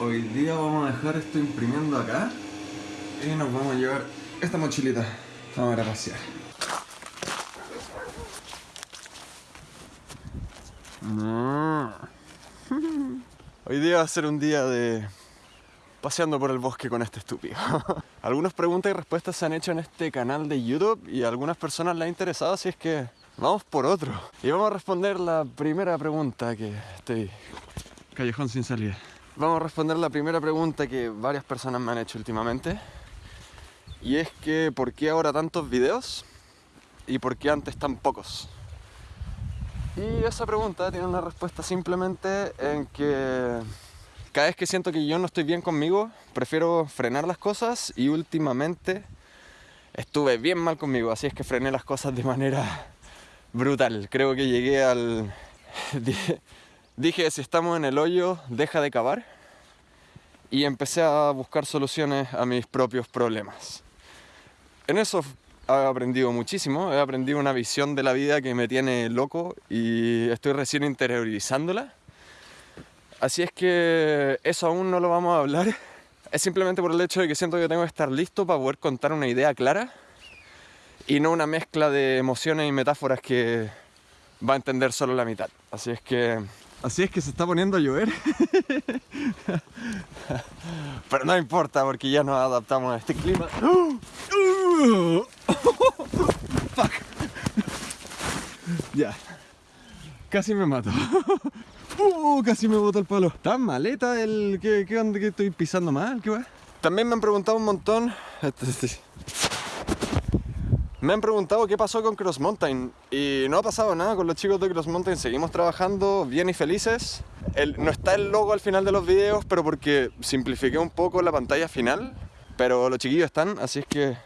Hoy día vamos a dejar esto imprimiendo acá y nos vamos a llevar esta mochilita. Vamos a ir a pasear. Hoy día va a ser un día de paseando por el bosque con este estúpido. Algunas preguntas y respuestas se han hecho en este canal de YouTube y a algunas personas les ha interesado, así es que vamos por otro. Y vamos a responder la primera pregunta que estoy... Callejón sin salida. Vamos a responder la primera pregunta que varias personas me han hecho últimamente. Y es que, ¿por qué ahora tantos videos? ¿Y por qué antes tan pocos? Y esa pregunta tiene una respuesta simplemente en que cada vez que siento que yo no estoy bien conmigo, prefiero frenar las cosas y últimamente estuve bien mal conmigo, así es que frené las cosas de manera brutal. Creo que llegué al... Dije, si estamos en el hoyo, deja de cavar. Y empecé a buscar soluciones a mis propios problemas. En eso he aprendido muchísimo, he aprendido una visión de la vida que me tiene loco y estoy recién interiorizándola. Así es que eso aún no lo vamos a hablar. Es simplemente por el hecho de que siento que tengo que estar listo para poder contar una idea clara y no una mezcla de emociones y metáforas que va a entender solo la mitad. Así es que... Así es que se está poniendo a llover. Pero no importa porque ya nos adaptamos a este clima. Fuck. Ya. Casi me mato. Uh, casi me botó el palo. Tan maleta el que, que, que estoy pisando mal, ¿qué va? También me han preguntado un montón. Me han preguntado qué pasó con Cross Mountain y no ha pasado nada con los chicos de Cross Mountain. Seguimos trabajando bien y felices. El, no está el logo al final de los videos, pero porque simplifiqué un poco la pantalla final. Pero los chiquillos están, así es que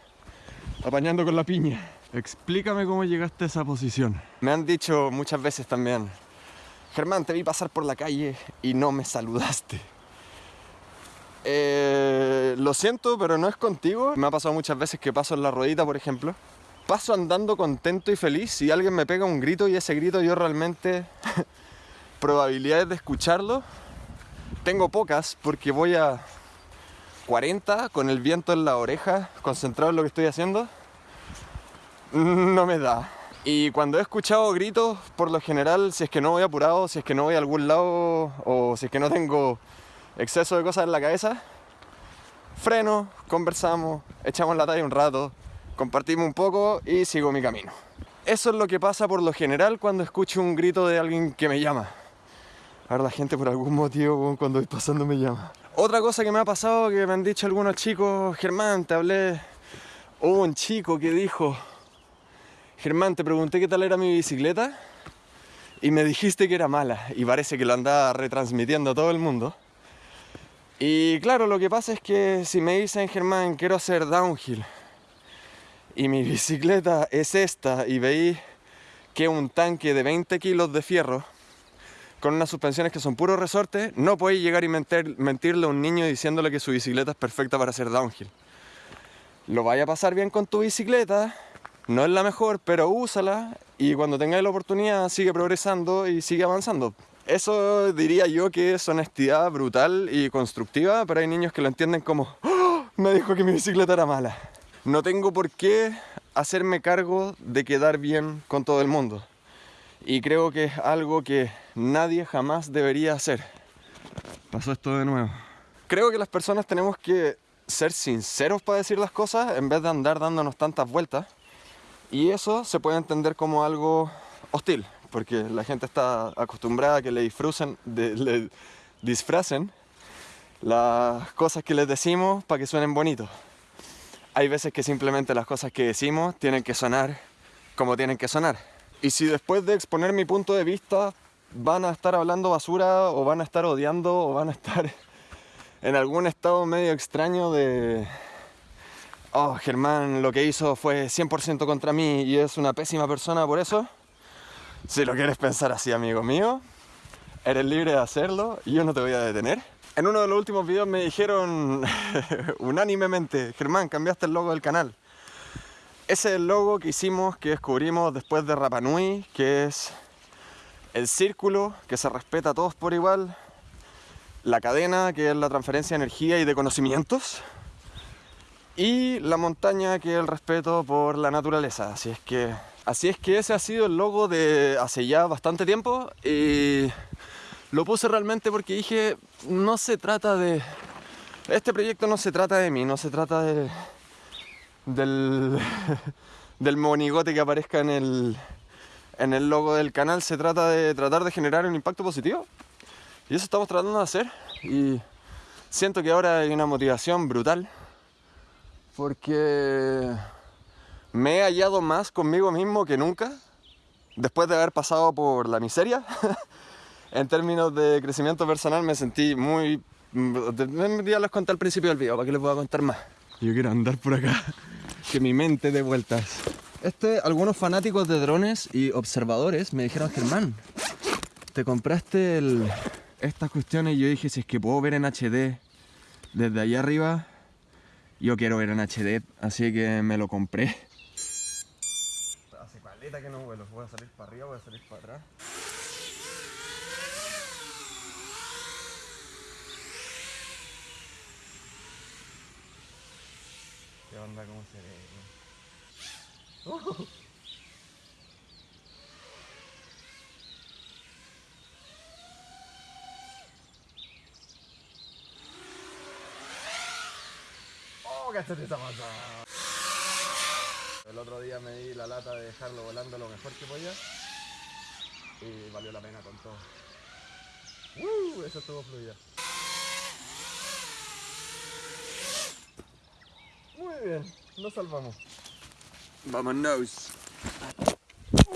apañando con la piña. Explícame cómo llegaste a esa posición. Me han dicho muchas veces también, Germán, te vi pasar por la calle y no me saludaste. Eh, lo siento, pero no es contigo. Me ha pasado muchas veces que paso en la ruedita, por ejemplo. Paso andando contento y feliz y alguien me pega un grito y ese grito yo realmente... probabilidades de escucharlo tengo pocas porque voy a 40 con el viento en la oreja, concentrado en lo que estoy haciendo. No me da. Y cuando he escuchado gritos, por lo general, si es que no voy apurado, si es que no voy a algún lado o si es que no tengo exceso de cosas en la cabeza, freno, conversamos, echamos la talla un rato, compartimos un poco y sigo mi camino. Eso es lo que pasa por lo general cuando escucho un grito de alguien que me llama. Ahora la gente por algún motivo cuando voy pasando me llama. Otra cosa que me ha pasado que me han dicho algunos chicos, Germán, te hablé, hubo un chico que dijo, Germán, te pregunté qué tal era mi bicicleta y me dijiste que era mala y parece que lo andaba retransmitiendo a todo el mundo. Y claro, lo que pasa es que si me dicen, Germán, quiero hacer downhill y mi bicicleta es esta y veis que un tanque de 20 kilos de fierro con unas suspensiones que son puro resorte, no podéis llegar y mentirle a un niño diciéndole que su bicicleta es perfecta para hacer downhill. Lo vaya a pasar bien con tu bicicleta, no es la mejor, pero úsala y cuando tengáis la oportunidad sigue progresando y sigue avanzando. Eso diría yo que es honestidad brutal y constructiva, pero hay niños que lo entienden como ¡Oh! me dijo que mi bicicleta era mala. No tengo por qué hacerme cargo de quedar bien con todo el mundo. Y creo que es algo que nadie jamás debería hacer. Pasó esto de nuevo. Creo que las personas tenemos que ser sinceros para decir las cosas en vez de andar dándonos tantas vueltas. Y eso se puede entender como algo hostil, porque la gente está acostumbrada a que le disfrucen, le disfracen las cosas que les decimos para que suenen bonitos. Hay veces que simplemente las cosas que decimos tienen que sonar como tienen que sonar. Y si después de exponer mi punto de vista van a estar hablando basura o van a estar odiando o van a estar en algún estado medio extraño de oh, Germán lo que hizo fue 100% contra mí y es una pésima persona por eso, si lo quieres pensar así, amigo mío, eres libre de hacerlo y yo no te voy a detener. En uno de los últimos videos me dijeron unánimemente, Germán, cambiaste el logo del canal. Ese es el logo que hicimos, que descubrimos después de Rapanui, que es el círculo que se respeta a todos por igual, la cadena, que es la transferencia de energía y de conocimientos, y la montaña, que es el respeto por la naturaleza. Así es que, así es que ese ha sido el logo de hace ya bastante tiempo y lo puse realmente porque dije, no se trata de... Este proyecto no se trata de mí, no se trata de, del, del monigote que aparezca en el, en el logo del canal, se trata de tratar de generar un impacto positivo. Y eso estamos tratando de hacer. Y siento que ahora hay una motivación brutal. Porque me he hallado más conmigo mismo que nunca. Después de haber pasado por la miseria. en términos de crecimiento personal me sentí muy... Ya les conté al principio del video, ¿para qué les voy a contar más? Yo quiero andar por acá, que mi mente dé vueltas. Este, algunos fanáticos de drones y observadores me dijeron, Germán, te compraste el, estas cuestiones y yo dije, si es que puedo ver en HD desde allá arriba, yo quiero ver en HD, así que me lo compré. Hace paleta que no vuelo, voy a salir para arriba, voy a salir para atrás. ¿Qué onda? ¿Cómo se ve? ¡Oh, cachate esa pasada! El otro día me di la lata de dejarlo volando lo mejor que podía y valió la pena con todo. ¡Uh! Eso estuvo fluido. Muy bien, nos salvamos. Vámonos.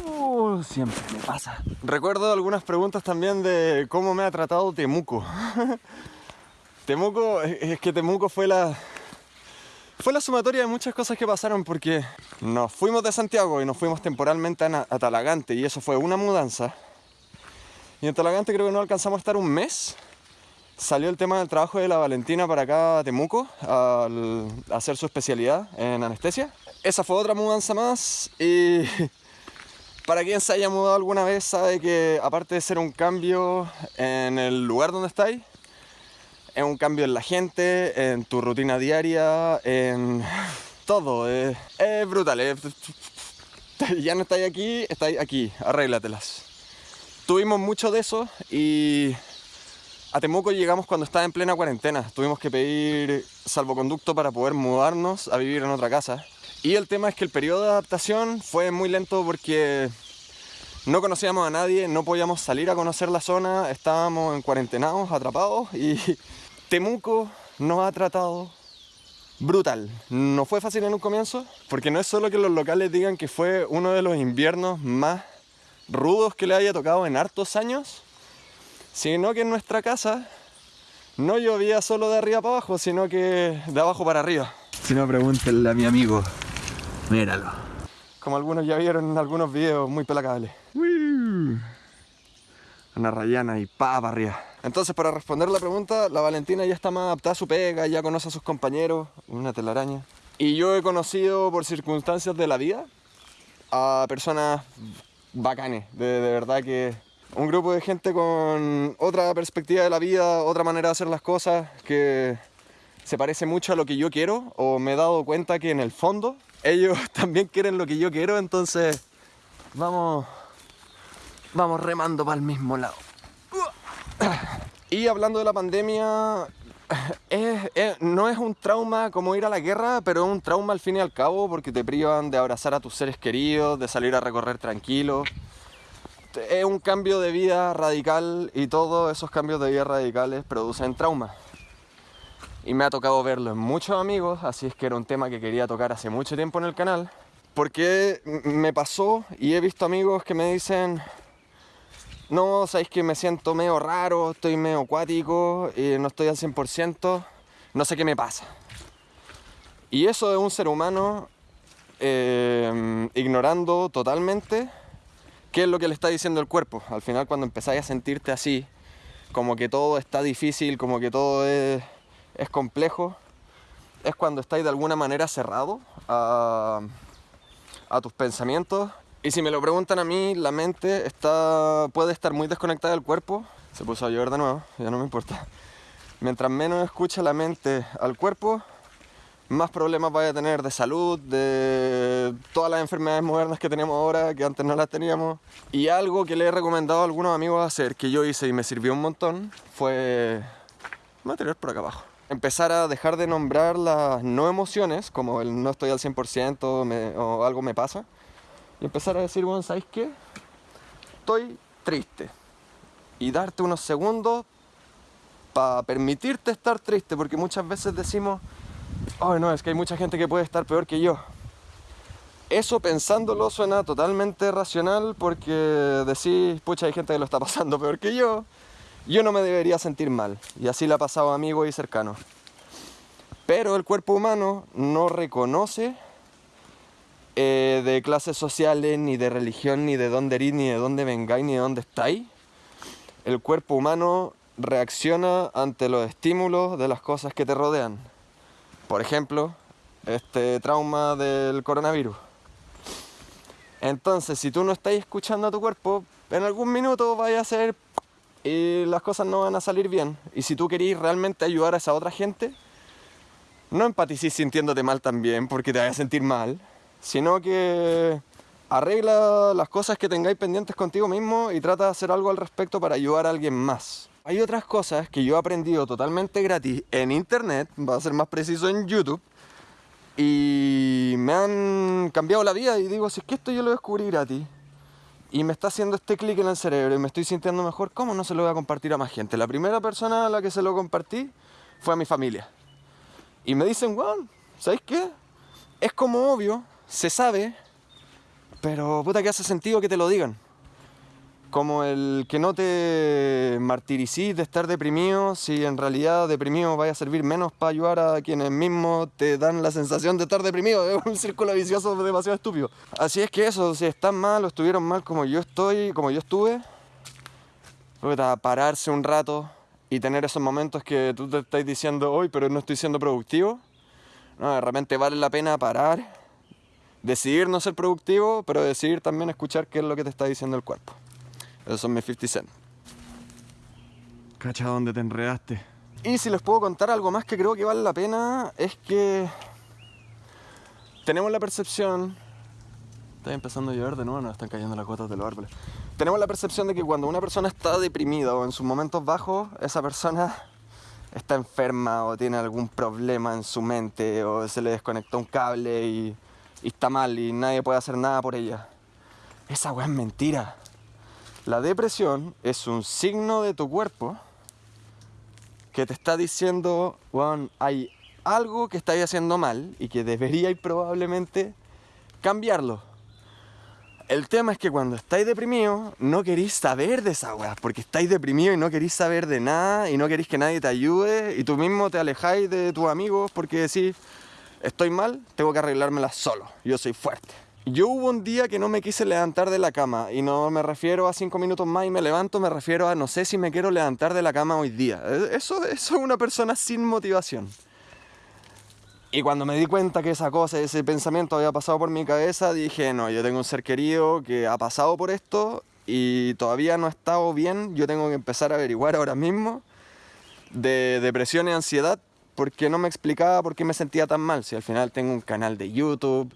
Uh, siempre me pasa. Recuerdo algunas preguntas también de cómo me ha tratado Temuco. Temuco, es que Temuco fue la, fue la sumatoria de muchas cosas que pasaron porque nos fuimos de Santiago y nos fuimos temporalmente a, a Talagante y eso fue una mudanza. Y en Talagante creo que no alcanzamos a estar un mes salió el tema del trabajo de la Valentina para acá a Temuco, al hacer su especialidad en anestesia. Esa fue otra mudanza más y para quien se haya mudado alguna vez sabe que aparte de ser un cambio en el lugar donde estáis, es un cambio en la gente, en tu rutina diaria, en todo. Es, brutal. ya no estáis aquí, estáis aquí, arréglatelas. Tuvimos mucho de eso y a Temuco llegamos cuando estaba en plena cuarentena. Tuvimos que pedir salvoconducto para poder mudarnos a vivir en otra casa. Y el tema es que el periodo de adaptación fue muy lento porque no conocíamos a nadie, no podíamos salir a conocer la zona, estábamos en cuarentenados, atrapados y Temuco nos ha tratado brutal. No fue fácil en un comienzo, porque no es solo que los locales digan que fue uno de los inviernos más rudos que le haya tocado en hartos años, sino que en nuestra casa no llovía solo de arriba para abajo, sino que de abajo para arriba. Si no, pregúntenle a mi amigo. Míralo. Como algunos ya vieron en algunos videos muy pelacables. Una rayana y pa para arriba. Entonces, para responder la pregunta, la Valentina ya está más adaptada a su pega, ya conoce a sus compañeros, una telaraña. Y yo he conocido por circunstancias de la vida a personas bacanes, de verdad que un grupo de gente con otra perspectiva de la vida, otra manera de hacer las cosas, que se parece mucho a lo que yo quiero, o me he dado cuenta que en el fondo ellos también quieren lo que yo quiero, entonces vamos, vamos remando para el mismo lado. Y hablando de la pandemia, no es un trauma como ir a la guerra, pero es un trauma al fin y al cabo porque te privan de abrazar a tus seres queridos, de salir a recorrer tranquilo es un cambio de vida radical y todos esos cambios de vida radicales producen trauma. Y me ha tocado verlo en muchos amigos, así es que era un tema que quería tocar hace mucho tiempo en el canal. Porque me pasó y he visto amigos que me dicen, no, sabéis que me siento medio raro, estoy medio acuático, y no estoy al 100%, no sé qué me pasa. Y eso es un ser humano eh, ignorando totalmente ¿Qué es lo que le está diciendo el cuerpo? Al final cuando empezáis a sentirte así, como que todo está difícil, como que todo es, complejo, es cuando estáis de alguna manera cerrado a, tus pensamientos. Y si me lo preguntan a mí, la mente está, puede estar muy desconectada del cuerpo. Se puso a llover de nuevo, ya no me importa. Mientras menos escucha la mente al cuerpo, más problemas vaya a tener de salud, de todas las enfermedades modernas que tenemos ahora, que antes no las teníamos. Y algo que le he recomendado a algunos amigos hacer, que yo hice y me sirvió un montón, fue... material por acá abajo. Empezar a dejar de nombrar las no emociones, como el no estoy al 100% o algo me pasa, y empezar a decir, bueno, ¿sabes qué? Estoy triste. Y darte unos segundos para permitirte estar triste, porque muchas veces decimos, ay no, es que hay mucha gente que puede estar peor que yo. Eso pensándolo suena totalmente racional porque decís, pucha, hay gente que lo está pasando peor que yo, yo no me debería sentir mal. Y así le ha pasado a amigos y cercanos. Pero el cuerpo humano no reconoce eh, de clases sociales, ni de religión, ni de dónde eres, ni de dónde vengáis, ni de dónde estáis. El cuerpo humano reacciona ante los estímulos de las cosas que te rodean. Por ejemplo, este trauma del coronavirus. Entonces, si tú no estás escuchando a tu cuerpo, en algún minuto vaya a ser y las cosas no van a salir bien. Y si tú querís realmente ayudar a esa otra gente, no empatices sintiéndote mal también porque te vayas a sentir mal, sino que arregla las cosas que tengáis pendientes contigo mismo y trata de hacer algo al respecto para ayudar a alguien más. Hay otras cosas que yo he aprendido totalmente gratis en internet, va a ser más preciso en YouTube, y me han cambiado la vida y digo, si es que esto yo lo descubrí gratis y me está haciendo este clic en el cerebro y me estoy sintiendo mejor, ¿cómo no se lo voy a compartir a más gente? La primera persona a la que se lo compartí fue a mi familia. Y me dicen, wow, ¿sabéis qué? Es como obvio, se sabe, pero puta que hace sentido que te lo digan como el que no te martiricís de estar deprimido, si en realidad deprimido vaya a servir menos para ayudar a quienes mismos te dan la sensación de estar deprimido, es un círculo vicioso demasiado estúpido. Así es que eso, si están mal o estuvieron mal como yo estoy, como yo estuve, pararse un rato y tener esos momentos que tú te estás diciendo hoy, pero no estoy siendo productivo. No, realmente vale la pena parar, decidir no ser productivo, pero decidir también escuchar qué es lo que te está diciendo el cuerpo. Esos son mis 50 cent. Cacha dónde te enredaste. Y si les puedo contar algo más que creo que vale la pena, es que tenemos la percepción. Está empezando a llover de nuevo, nos están cayendo las gotas de los árboles. Tenemos la percepción de que cuando una persona está deprimida o en sus momentos bajos, esa persona está enferma o tiene algún problema en su mente o se le desconectó un cable y, y está mal y nadie puede hacer nada por ella. Esa weá es mentira. La depresión es un signo de tu cuerpo que te está diciendo, Juan, hay algo que estáis haciendo mal y que deberíais probablemente cambiarlo. El tema es que cuando estáis deprimidos no queréis saber de esa weá, porque estáis deprimidos y no queréis saber de nada y no queréis que nadie te ayude y tú mismo te alejáis de tus amigos porque decís, estoy mal, tengo que arreglármela solo, yo soy fuerte. Yo hubo un día que no me quise levantar de la cama y no me refiero a cinco minutos más y me levanto, me refiero a no sé si me quiero levantar de la cama hoy día. E, eso, eso es una persona sin motivación. Y cuando me di cuenta que esa cosa, ese pensamiento había pasado por mi cabeza, dije, no, yo tengo un ser querido que ha pasado por esto y todavía no ha estado bien, yo tengo que empezar a averiguar ahora mismo de depresión y ansiedad porque no me explicaba por qué me sentía tan mal. Si al final tengo un canal de YouTube,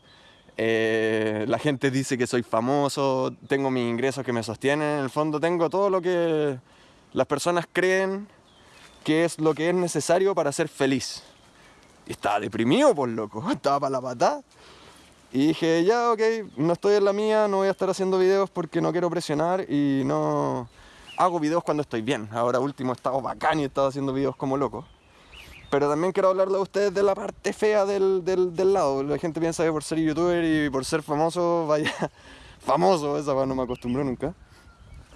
eh, la gente dice que soy famoso, tengo mis ingresos que me sostienen, en el fondo tengo todo lo que las personas creen que es lo que es necesario para ser feliz. Y estaba deprimido, por loco, estaba para la patada. Y dije, ya, ok, no estoy en la mía, no voy a estar haciendo videos porque no quiero presionar y no hago videos cuando estoy bien. Ahora último he estado bacán y he estado haciendo videos como loco. Pero también quiero hablarle a ustedes de la parte fea del, del, lado. La gente piensa que por ser youtuber y por ser famoso, vaya. famoso, esa no me acostumbró nunca.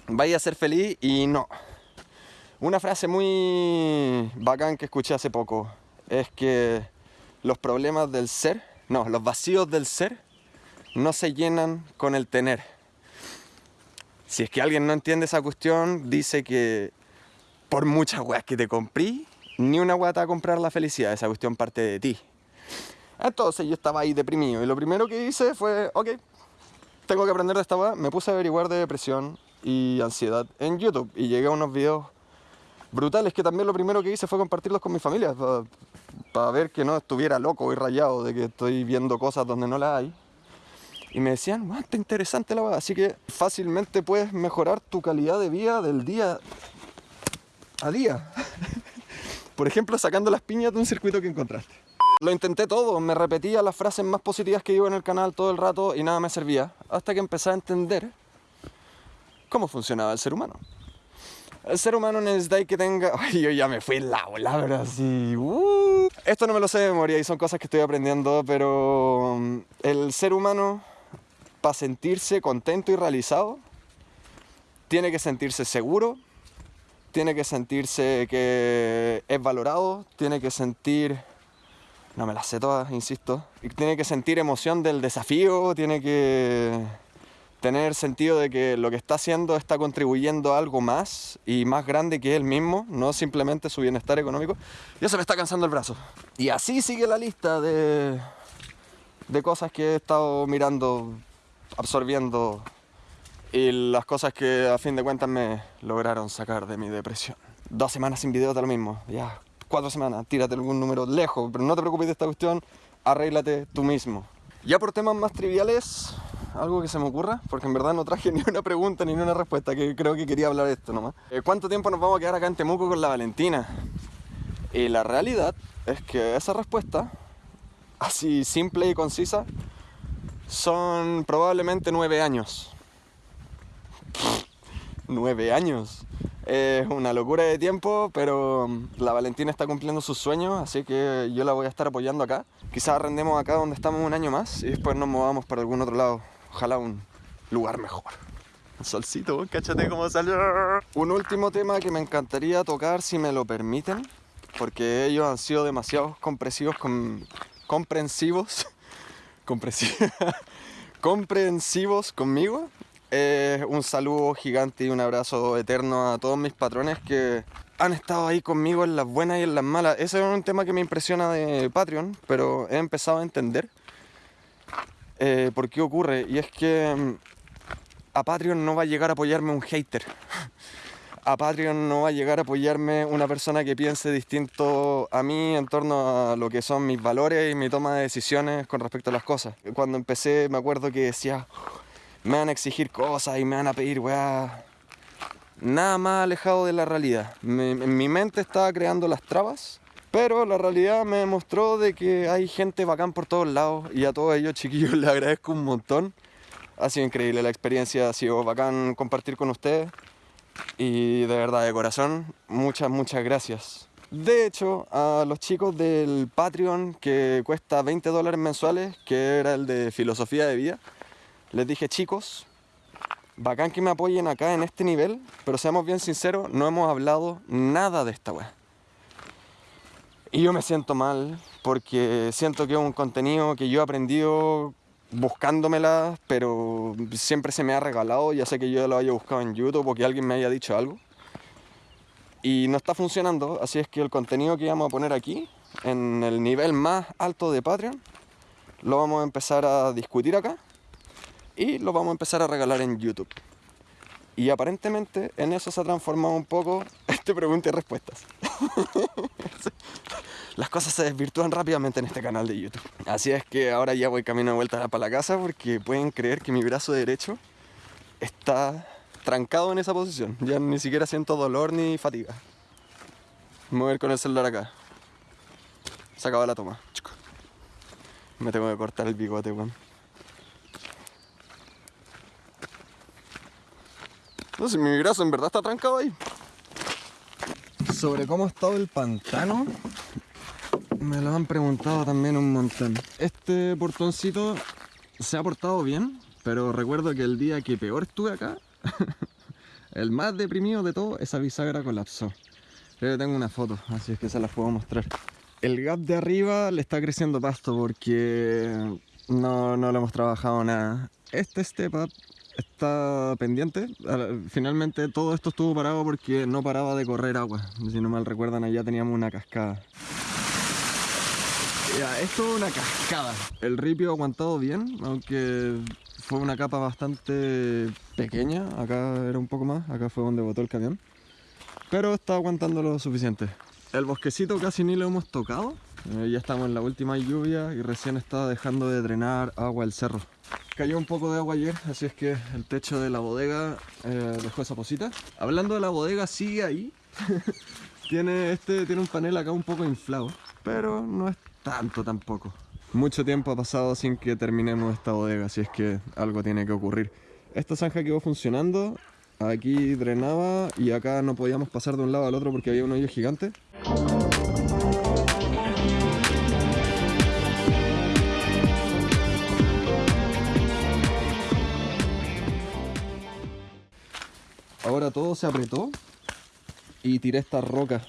Vaya a ser feliz y no. Una frase muy bacán que escuché hace poco es que los problemas del ser, no, los vacíos del ser no se llenan con el tener. Si es que alguien no entiende esa cuestión, dice que por muchas weas que te compré, ni una guata a comprar la felicidad, esa cuestión parte de ti. Entonces yo estaba ahí deprimido y lo primero que hice fue, ok, tengo que aprender de esta weá. Me puse a averiguar de depresión y ansiedad en YouTube y llegué a unos videos brutal es que también lo primero que hice fue compartirlos con mi familia, para ver que no estuviera loco y rayado de que estoy viendo cosas donde no las hay. Y me decían, wow, está interesante la verdad, así que fácilmente puedes mejorar tu calidad de vida del día a día. Por ejemplo, sacando las piñas de un circuito que encontraste. Lo intenté todo, me repetía las frases más positivas que digo en el canal todo el rato y nada me servía, hasta que empecé a entender cómo funcionaba el ser humano. El ser humano necesita que tenga... Ay, yo ya me fui la ola, pero así... Uh. Esto no me lo sé de memoria y son cosas que estoy aprendiendo, pero mm, el ser humano, para sentirse contento y realizado, tiene que sentirse seguro, tiene que sentirse que es valorado, tiene que sentir... No me las sé todas, insisto. Tiene que sentir emoción del desafío, tiene que tener sentido de que lo que está haciendo está contribuyendo a algo más y más grande que él mismo, no simplemente su bienestar económico. Y eso me está cansando el brazo. Y así sigue la lista de, de cosas que he estado mirando, absorbiendo y las cosas que a fin de cuentas me lograron sacar de mi depresión. Dos semanas sin video mismo, ya, cuatro semanas, tírate algún número lejos, pero no te preocupes de esta cuestión, arréglate tú mismo. Ya por temas más triviales, algo que se me ocurra, porque en verdad no traje ni una pregunta ni una respuesta, que creo que quería hablar esto nomás. Eh, ¿Cuánto tiempo nos vamos a quedar acá en Temuco con la Valentina? Y la realidad es que esa respuesta, así simple y concisa, son probablemente nueve años. nueve años. Es una locura de tiempo, pero la Valentina está cumpliendo sus sueños, así que yo la voy a estar apoyando acá. Quizás arrendemos acá donde estamos un año más y después nos movamos para algún otro lado. Ojalá un lugar mejor. Un solcito, cáchate cómo salió. Un último tema que me encantaría tocar si me lo permiten, porque ellos han sido demasiado comprensivos, con, comprensivos, comprensivos conmigo eh, un saludo gigante y un abrazo eterno a todos mis patrones que han estado ahí conmigo en las buenas y en las malas. Ese es un tema que me impresiona de Patreon, pero he empezado a entender eh, por qué ocurre. Y es que mm, a Patreon no va a llegar a apoyarme un hater. A Patreon no va a llegar a apoyarme una persona que piense distinto a mí en torno a lo que son mis valores y mi toma de decisiones con respecto a las cosas. Cuando empecé me acuerdo que decía, me van a exigir cosas y me van a pedir weá. Nada más alejado de la realidad. en mi mente estaba creando las trabas, pero la realidad me demostró de que hay gente bacán por todos lados y a todos ellos chiquillos les agradezco un montón. Ha sido increíble la experiencia, ha sido bacán compartir con ustedes y de verdad de corazón, muchas, muchas gracias. De hecho, a los chicos del Patreon que cuesta 20 dólares mensuales, que era el de filosofía de vida, les dije, chicos, bacán que me apoyen acá en este nivel, pero seamos bien sinceros, no hemos hablado nada de esta weá. Y yo me siento mal porque siento que es un contenido que yo he aprendido buscándomela, pero siempre se me ha regalado, ya sé que yo lo haya buscado en YouTube o que alguien me haya dicho algo. Y no está funcionando, así es que el contenido que vamos a poner aquí, en el nivel más alto de Patreon, lo vamos a empezar a discutir acá y lo vamos a empezar a regalar en YouTube. Y aparentemente en eso se ha transformado un poco este pregunta y respuestas. Las cosas se desvirtúan rápidamente en este canal de YouTube. Así es que ahora ya voy camino de vuelta para la casa porque pueden creer que mi brazo derecho está trancado en esa posición. Ya ni siquiera siento dolor ni fatiga. Mover con el celular acá. Se acaba la toma. Me tengo que cortar el bigote, weón. No sé, mi brazo en verdad está trancado ahí. Sobre cómo ha estado el pantano, me lo han preguntado también un montón. Este portoncito se ha portado bien, pero recuerdo que el día que peor estuve acá, el más deprimido de todo, esa bisagra colapsó. Yo tengo una foto, así es que se las puedo mostrar. El gap de arriba le está creciendo pasto porque no, no lo hemos trabajado nada. Este step up está pendiente. Finalmente todo esto estuvo parado porque no paraba de correr agua. Si no mal recuerdan, allá teníamos una cascada. Ya, esto es una cascada. El ripio ha aguantado bien, aunque fue una capa bastante pequeña. Acá era un poco más, acá fue donde botó el camión. pero está aguantando lo suficiente. El bosquecito casi ni lo hemos tocado. Eh, ya estamos en la última lluvia y recién está dejando de drenar agua el cerro. Cayó un poco de agua ayer, así es que el techo de la bodega eh, dejó esa posita. Hablando de la bodega, sigue ahí. tiene, este, tiene un panel acá un poco inflado, pero no es tanto tampoco. Mucho tiempo ha pasado sin que terminemos esta bodega, así es que algo tiene que ocurrir. Esta zanja quedó funcionando, aquí drenaba y acá no podíamos pasar de un lado al otro porque había un hoyo gigante. Ahora todo se apretó y tiré esta roca.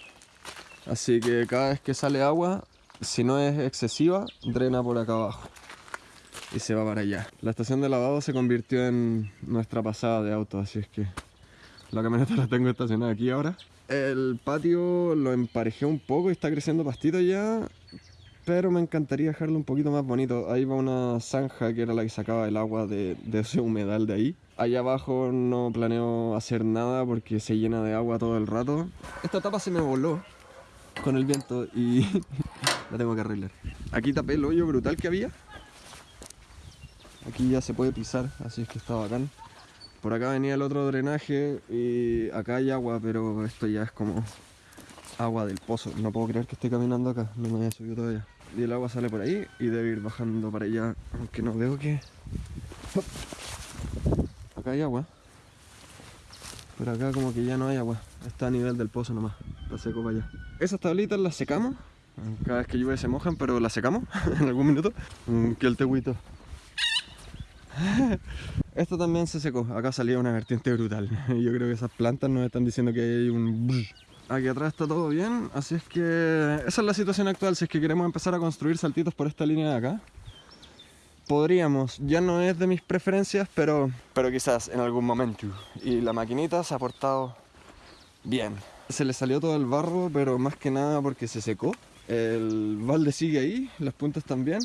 Así que cada vez que sale agua, si no es excesiva, drena por acá abajo. Y se va para allá. La estación de lavado se convirtió en nuestra pasada de auto, así es que la camioneta la tengo estacionada aquí ahora. El patio lo emparejé un poco y está creciendo pastito ya, pero me encantaría dejarlo un poquito más bonito. Ahí va una zanja que era la que sacaba el agua de, de ese humedal de ahí. Allá abajo no planeo hacer nada porque se llena de agua todo el rato. Esta tapa se me voló con el viento y la tengo que arreglar. Aquí tapé el hoyo brutal que había. Aquí ya se puede pisar, así es que está bacán. Por acá venía el otro drenaje y acá hay agua, pero esto ya es como agua del pozo. No puedo creer que esté caminando acá, no me había subido todavía. Y el agua sale por ahí y debe ir bajando para allá, aunque no veo que... Acá hay agua. Pero acá como que ya no hay agua. Está a nivel del pozo nomás. Está seco para allá. Esas tablitas las secamos. Cada vez que llueve se mojan, pero las secamos en algún minuto. Que el tehuito. Esto también se secó. Acá salía una vertiente brutal. Yo creo que esas plantas nos están diciendo que hay un... Aquí atrás está todo bien, así es que esa es la situación actual. Si es que queremos empezar a construir saltitos por esta línea de acá, podríamos. Ya no es de mis preferencias, pero, pero quizás en algún momento. Y la maquinita se ha portado bien. Se le salió todo el barro, pero más que nada porque se secó. El balde sigue ahí, las puntas también.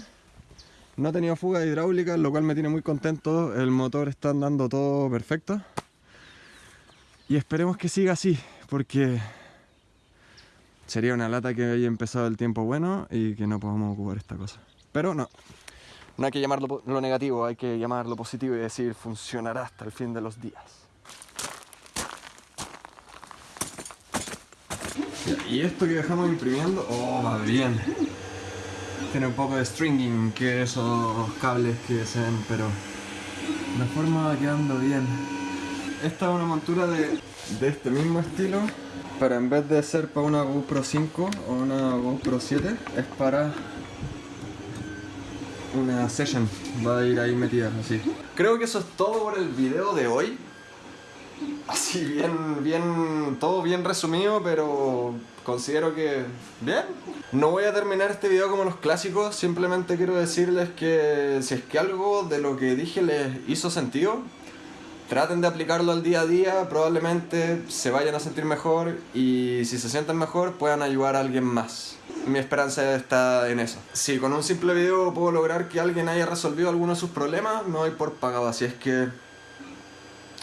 No ha tenido fuga hidráulica, lo cual me tiene muy contento. El motor está andando todo perfecto. Y esperemos que siga así, porque sería una lata que haya empezado el tiempo bueno y que no podamos ocupar esta cosa. Pero no, no hay que llamarlo lo negativo, hay que llamarlo positivo y decir funcionará hasta el fin de los días. Y esto que dejamos imprimiendo, oh, va bien. Tiene un poco de stringing, que esos cables que se ven, pero la forma va quedando bien. Esta es una montura de, de este mismo estilo, pero en vez de ser para una GoPro 5 o una GoPro 7, es para una session va a ir ahí metida así. Creo que eso es todo por el video de hoy. Así bien, bien, todo bien resumido, pero considero que bien. No voy a terminar este video como los clásicos, simplemente quiero decirles que si es que algo de lo que dije les hizo sentido, traten de aplicarlo al día a día, probablemente se vayan a sentir mejor y si se sienten mejor puedan ayudar a alguien más mi esperanza está en eso. Si con un simple video puedo lograr que alguien haya resolvido alguno de sus problemas, me voy por pagado. Así es que...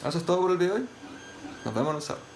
Eso es todo por el video de hoy. Nos vemos en el sábado.